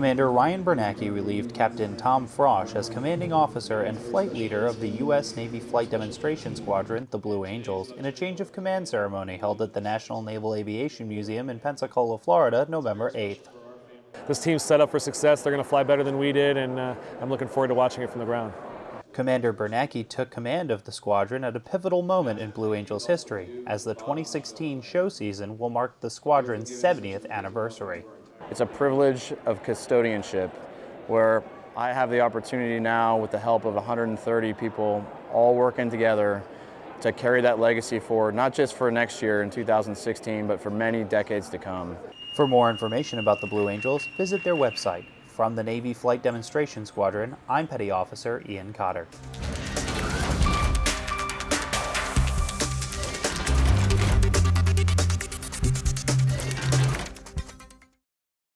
Commander Ryan Bernacki relieved Captain Tom Frosch as commanding officer and flight leader of the U.S. Navy Flight Demonstration Squadron, the Blue Angels, in a change of command ceremony held at the National Naval Aviation Museum in Pensacola, Florida, November 8th. This team's set up for success. They're going to fly better than we did, and uh, I'm looking forward to watching it from the ground. Commander Bernacki took command of the squadron at a pivotal moment in Blue Angels history, as the 2016 show season will mark the squadron's 70th anniversary. It's a privilege of custodianship where I have the opportunity now with the help of 130 people all working together to carry that legacy forward, not just for next year in 2016, but for many decades to come. For more information about the Blue Angels, visit their website. From the Navy Flight Demonstration Squadron, I'm Petty Officer Ian Cotter.